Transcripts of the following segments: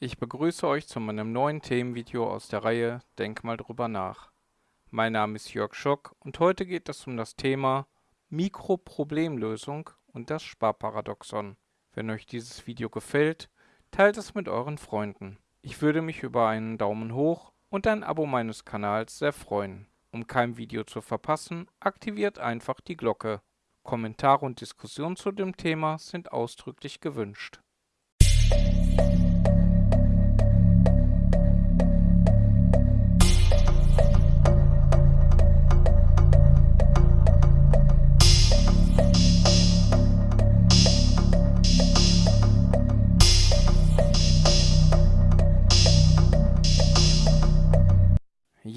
Ich begrüße euch zu meinem neuen Themenvideo aus der Reihe Denk mal drüber nach. Mein Name ist Jörg Schock und heute geht es um das Thema Mikroproblemlösung und das Sparparadoxon. Wenn euch dieses Video gefällt, teilt es mit euren Freunden. Ich würde mich über einen Daumen hoch und ein Abo meines Kanals sehr freuen. Um kein Video zu verpassen, aktiviert einfach die Glocke. Kommentare und Diskussionen zu dem Thema sind ausdrücklich gewünscht.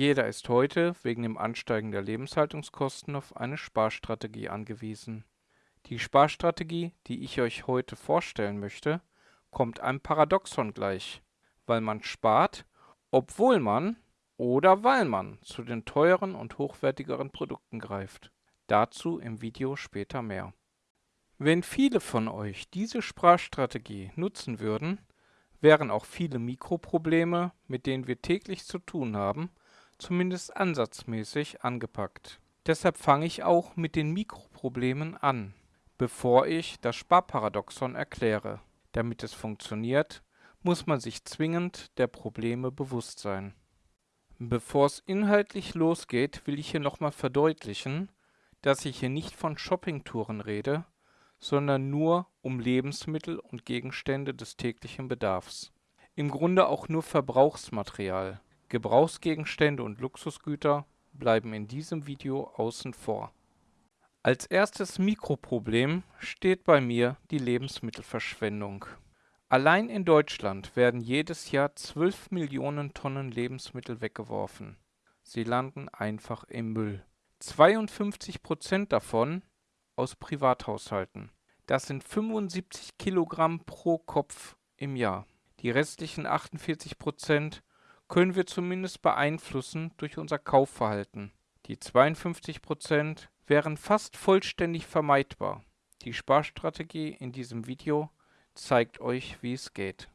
Jeder ist heute wegen dem Ansteigen der Lebenshaltungskosten auf eine Sparstrategie angewiesen. Die Sparstrategie, die ich euch heute vorstellen möchte, kommt einem Paradoxon gleich, weil man spart, obwohl man oder weil man zu den teuren und hochwertigeren Produkten greift. Dazu im Video später mehr. Wenn viele von euch diese Sparstrategie nutzen würden, wären auch viele Mikroprobleme, mit denen wir täglich zu tun haben, zumindest ansatzmäßig angepackt. Deshalb fange ich auch mit den Mikroproblemen an, bevor ich das Sparparadoxon erkläre. Damit es funktioniert, muss man sich zwingend der Probleme bewusst sein. Bevor es inhaltlich losgeht, will ich hier nochmal verdeutlichen, dass ich hier nicht von Shoppingtouren rede, sondern nur um Lebensmittel und Gegenstände des täglichen Bedarfs. Im Grunde auch nur Verbrauchsmaterial. Gebrauchsgegenstände und Luxusgüter bleiben in diesem Video außen vor. Als erstes Mikroproblem steht bei mir die Lebensmittelverschwendung. Allein in Deutschland werden jedes Jahr 12 Millionen Tonnen Lebensmittel weggeworfen. Sie landen einfach im Müll. 52 Prozent davon aus Privathaushalten. Das sind 75 Kilogramm pro Kopf im Jahr. Die restlichen 48 Prozent können wir zumindest beeinflussen durch unser Kaufverhalten. Die 52% wären fast vollständig vermeidbar. Die Sparstrategie in diesem Video zeigt euch, wie es geht.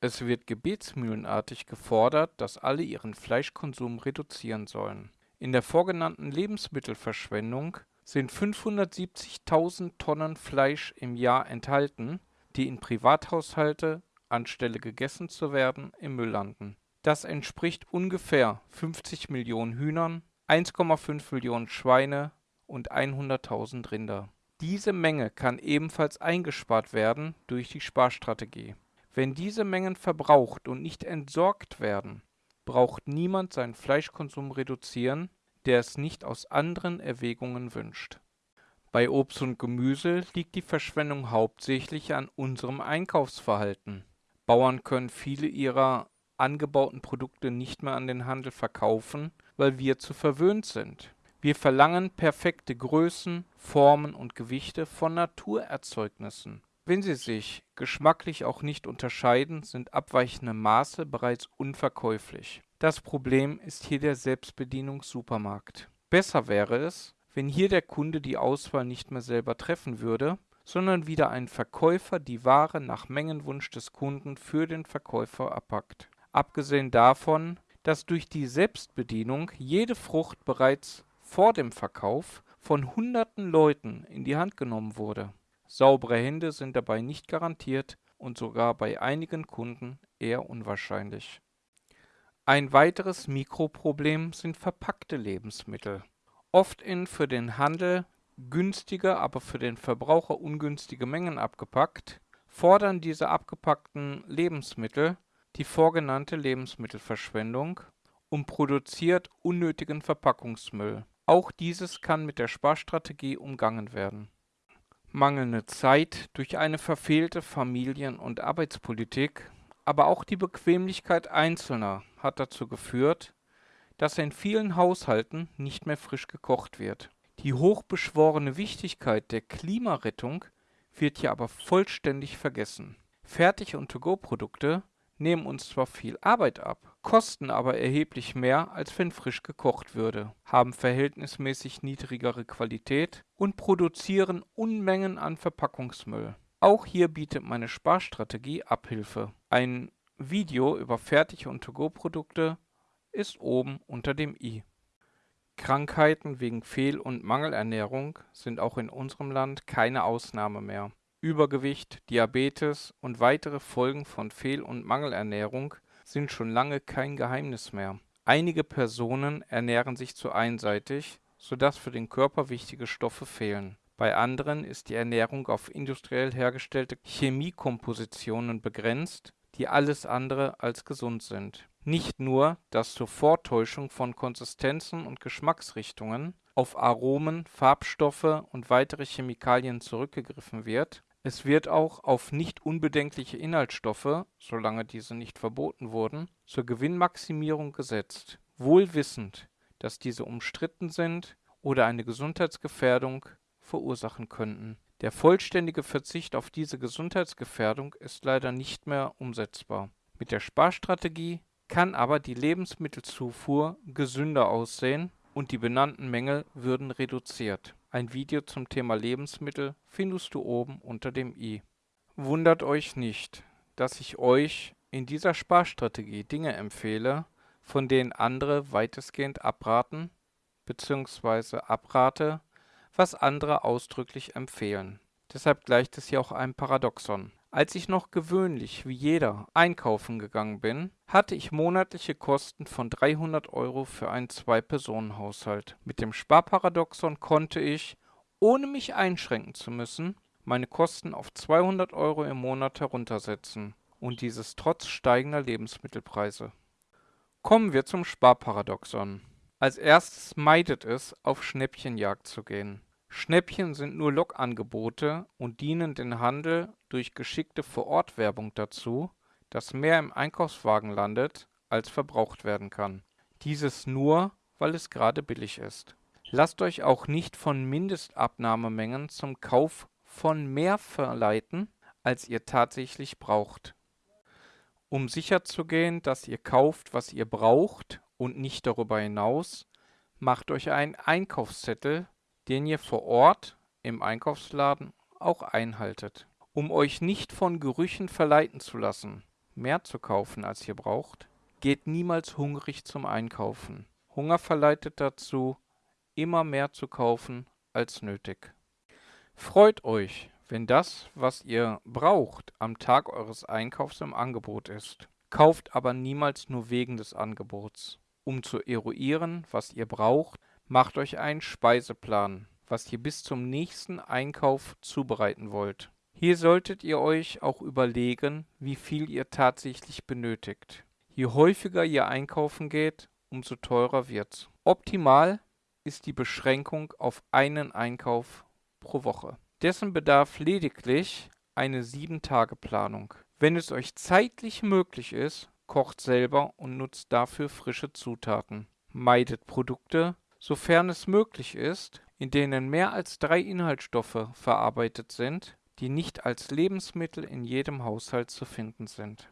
Es wird gebetsmühlenartig gefordert, dass alle ihren Fleischkonsum reduzieren sollen. In der vorgenannten Lebensmittelverschwendung sind 570.000 Tonnen Fleisch im Jahr enthalten, die in Privathaushalte, anstelle gegessen zu werden, im Müll landen. Das entspricht ungefähr 50 Millionen Hühnern, 1,5 Millionen Schweine und 100.000 Rinder. Diese Menge kann ebenfalls eingespart werden durch die Sparstrategie. Wenn diese Mengen verbraucht und nicht entsorgt werden, braucht niemand seinen Fleischkonsum reduzieren, der es nicht aus anderen Erwägungen wünscht. Bei Obst und Gemüse liegt die Verschwendung hauptsächlich an unserem Einkaufsverhalten. Bauern können viele ihrer angebauten Produkte nicht mehr an den Handel verkaufen, weil wir zu verwöhnt sind. Wir verlangen perfekte Größen, Formen und Gewichte von Naturerzeugnissen. Wenn sie sich geschmacklich auch nicht unterscheiden, sind abweichende Maße bereits unverkäuflich. Das Problem ist hier der Selbstbedienungssupermarkt. Besser wäre es, wenn hier der Kunde die Auswahl nicht mehr selber treffen würde, sondern wieder ein Verkäufer die Ware nach Mengenwunsch des Kunden für den Verkäufer abpackt abgesehen davon, dass durch die Selbstbedienung jede Frucht bereits vor dem Verkauf von hunderten Leuten in die Hand genommen wurde. Saubere Hände sind dabei nicht garantiert und sogar bei einigen Kunden eher unwahrscheinlich. Ein weiteres Mikroproblem sind verpackte Lebensmittel. Oft in für den Handel günstige, aber für den Verbraucher ungünstige Mengen abgepackt, fordern diese abgepackten Lebensmittel die vorgenannte Lebensmittelverschwendung und produziert unnötigen Verpackungsmüll. Auch dieses kann mit der Sparstrategie umgangen werden. Mangelnde Zeit durch eine verfehlte Familien- und Arbeitspolitik, aber auch die Bequemlichkeit Einzelner hat dazu geführt, dass in vielen Haushalten nicht mehr frisch gekocht wird. Die hochbeschworene Wichtigkeit der Klimarettung wird hier aber vollständig vergessen. Fertig- und To-Go-Produkte nehmen uns zwar viel Arbeit ab, kosten aber erheblich mehr, als wenn frisch gekocht würde, haben verhältnismäßig niedrigere Qualität und produzieren Unmengen an Verpackungsmüll. Auch hier bietet meine Sparstrategie Abhilfe. Ein Video über Fertig- und To-Go-Produkte ist oben unter dem i. Krankheiten wegen Fehl- und Mangelernährung sind auch in unserem Land keine Ausnahme mehr. Übergewicht, Diabetes und weitere Folgen von Fehl- und Mangelernährung sind schon lange kein Geheimnis mehr. Einige Personen ernähren sich zu einseitig, sodass für den Körper wichtige Stoffe fehlen. Bei anderen ist die Ernährung auf industriell hergestellte Chemiekompositionen begrenzt, die alles andere als gesund sind. Nicht nur, dass zur Vortäuschung von Konsistenzen und Geschmacksrichtungen auf Aromen, Farbstoffe und weitere Chemikalien zurückgegriffen wird, es wird auch auf nicht unbedenkliche Inhaltsstoffe, solange diese nicht verboten wurden, zur Gewinnmaximierung gesetzt, wohl wissend, dass diese umstritten sind oder eine Gesundheitsgefährdung verursachen könnten. Der vollständige Verzicht auf diese Gesundheitsgefährdung ist leider nicht mehr umsetzbar. Mit der Sparstrategie kann aber die Lebensmittelzufuhr gesünder aussehen und die benannten Mängel würden reduziert. Ein Video zum Thema Lebensmittel findest du oben unter dem i. Wundert euch nicht, dass ich euch in dieser Sparstrategie Dinge empfehle, von denen andere weitestgehend abraten bzw. abrate, was andere ausdrücklich empfehlen. Deshalb gleicht es hier auch einem Paradoxon. Als ich noch gewöhnlich, wie jeder, einkaufen gegangen bin, hatte ich monatliche Kosten von 300 Euro für einen Zwei-Personen-Haushalt. Mit dem Sparparadoxon konnte ich, ohne mich einschränken zu müssen, meine Kosten auf 200 Euro im Monat heruntersetzen. Und dieses trotz steigender Lebensmittelpreise. Kommen wir zum Sparparadoxon. Als erstes meidet es, auf Schnäppchenjagd zu gehen. Schnäppchen sind nur Lockangebote und dienen den Handel durch geschickte Vor-Ort-Werbung dazu, dass mehr im Einkaufswagen landet, als verbraucht werden kann. Dieses nur, weil es gerade billig ist. Lasst euch auch nicht von Mindestabnahmemengen zum Kauf von mehr verleiten, als ihr tatsächlich braucht. Um sicherzugehen, dass ihr kauft, was ihr braucht und nicht darüber hinaus, macht euch einen Einkaufszettel den ihr vor Ort im Einkaufsladen auch einhaltet. Um euch nicht von Gerüchen verleiten zu lassen, mehr zu kaufen, als ihr braucht, geht niemals hungrig zum Einkaufen. Hunger verleitet dazu, immer mehr zu kaufen als nötig. Freut euch, wenn das, was ihr braucht, am Tag eures Einkaufs im Angebot ist. Kauft aber niemals nur wegen des Angebots. Um zu eruieren, was ihr braucht, Macht euch einen Speiseplan, was ihr bis zum nächsten Einkauf zubereiten wollt. Hier solltet ihr euch auch überlegen, wie viel ihr tatsächlich benötigt. Je häufiger ihr einkaufen geht, umso teurer wird's. Optimal ist die Beschränkung auf einen Einkauf pro Woche. Dessen bedarf lediglich eine 7-Tage-Planung. Wenn es euch zeitlich möglich ist, kocht selber und nutzt dafür frische Zutaten. Meidet Produkte, sofern es möglich ist, in denen mehr als drei Inhaltsstoffe verarbeitet sind, die nicht als Lebensmittel in jedem Haushalt zu finden sind.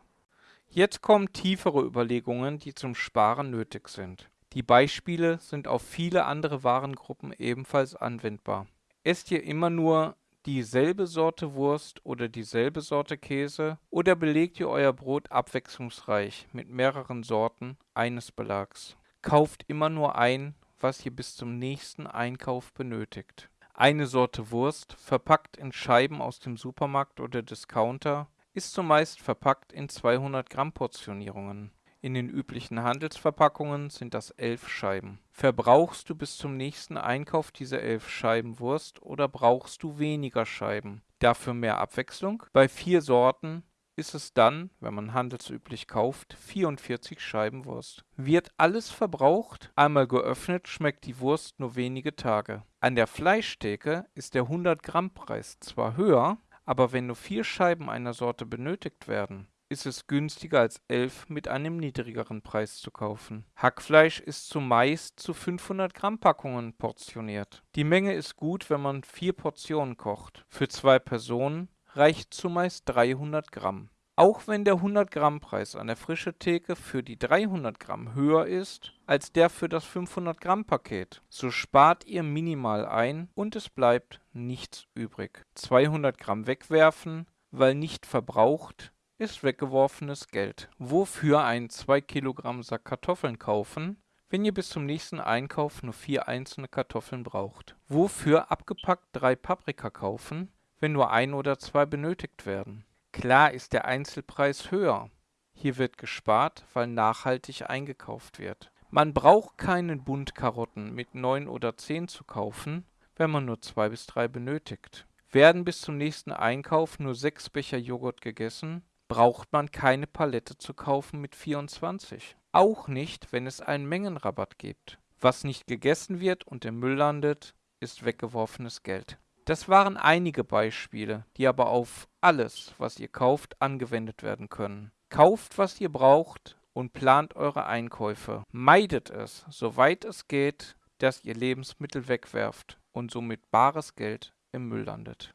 Jetzt kommen tiefere Überlegungen, die zum Sparen nötig sind. Die Beispiele sind auf viele andere Warengruppen ebenfalls anwendbar. Esst ihr immer nur dieselbe Sorte Wurst oder dieselbe Sorte Käse oder belegt ihr euer Brot abwechslungsreich mit mehreren Sorten eines Belags? Kauft immer nur ein was ihr bis zum nächsten Einkauf benötigt. Eine Sorte Wurst, verpackt in Scheiben aus dem Supermarkt oder Discounter, ist zumeist verpackt in 200 Gramm Portionierungen. In den üblichen Handelsverpackungen sind das elf Scheiben. Verbrauchst du bis zum nächsten Einkauf diese elf Scheiben Wurst oder brauchst du weniger Scheiben? Dafür mehr Abwechslung? Bei vier Sorten ist es dann, wenn man handelsüblich kauft, 44 Scheiben Wurst. Wird alles verbraucht, einmal geöffnet, schmeckt die Wurst nur wenige Tage. An der Fleischtheke ist der 100 Gramm Preis zwar höher, aber wenn nur vier Scheiben einer Sorte benötigt werden, ist es günstiger als elf mit einem niedrigeren Preis zu kaufen. Hackfleisch ist zumeist zu 500 Gramm Packungen portioniert. Die Menge ist gut, wenn man vier Portionen kocht. Für zwei Personen reicht zumeist 300 Gramm. Auch wenn der 100 Gramm Preis an der frische Theke für die 300 Gramm höher ist als der für das 500 Gramm Paket, so spart ihr minimal ein und es bleibt nichts übrig. 200 Gramm wegwerfen, weil nicht verbraucht, ist weggeworfenes Geld. Wofür einen 2 Kilogramm Sack Kartoffeln kaufen, wenn ihr bis zum nächsten Einkauf nur vier einzelne Kartoffeln braucht? Wofür abgepackt drei Paprika kaufen, wenn nur ein oder zwei benötigt werden? Klar ist der Einzelpreis höher. Hier wird gespart, weil nachhaltig eingekauft wird. Man braucht keinen Bund Karotten mit 9 oder 10 zu kaufen, wenn man nur 2 bis 3 benötigt. Werden bis zum nächsten Einkauf nur 6 Becher Joghurt gegessen, braucht man keine Palette zu kaufen mit 24. Auch nicht, wenn es einen Mengenrabatt gibt. Was nicht gegessen wird und im Müll landet, ist weggeworfenes Geld. Das waren einige Beispiele, die aber auf alles, was ihr kauft, angewendet werden können. Kauft, was ihr braucht und plant eure Einkäufe. Meidet es, soweit es geht, dass ihr Lebensmittel wegwerft und somit bares Geld im Müll landet.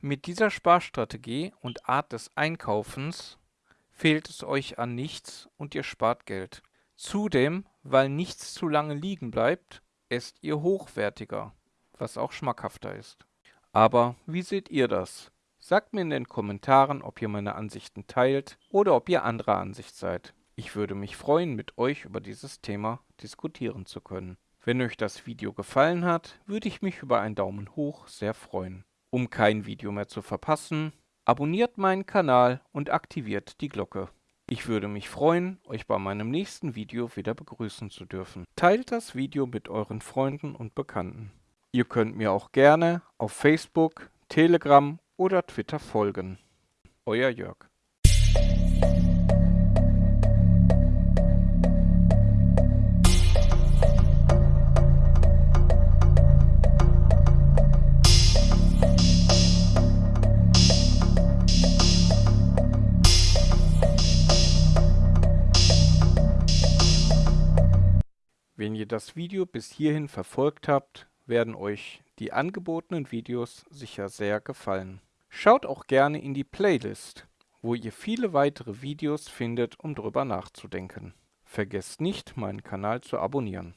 Mit dieser Sparstrategie und Art des Einkaufens fehlt es euch an nichts und ihr spart Geld. Zudem, weil nichts zu lange liegen bleibt, esst ihr hochwertiger, was auch schmackhafter ist. Aber wie seht ihr das? Sagt mir in den Kommentaren, ob ihr meine Ansichten teilt oder ob ihr anderer Ansicht seid. Ich würde mich freuen, mit euch über dieses Thema diskutieren zu können. Wenn euch das Video gefallen hat, würde ich mich über einen Daumen hoch sehr freuen. Um kein Video mehr zu verpassen, abonniert meinen Kanal und aktiviert die Glocke. Ich würde mich freuen, euch bei meinem nächsten Video wieder begrüßen zu dürfen. Teilt das Video mit euren Freunden und Bekannten. Ihr könnt mir auch gerne auf Facebook, Telegram oder Twitter folgen. Euer Jörg. Wenn ihr das Video bis hierhin verfolgt habt, werden euch die angebotenen Videos sicher sehr gefallen. Schaut auch gerne in die Playlist, wo ihr viele weitere Videos findet, um drüber nachzudenken. Vergesst nicht, meinen Kanal zu abonnieren.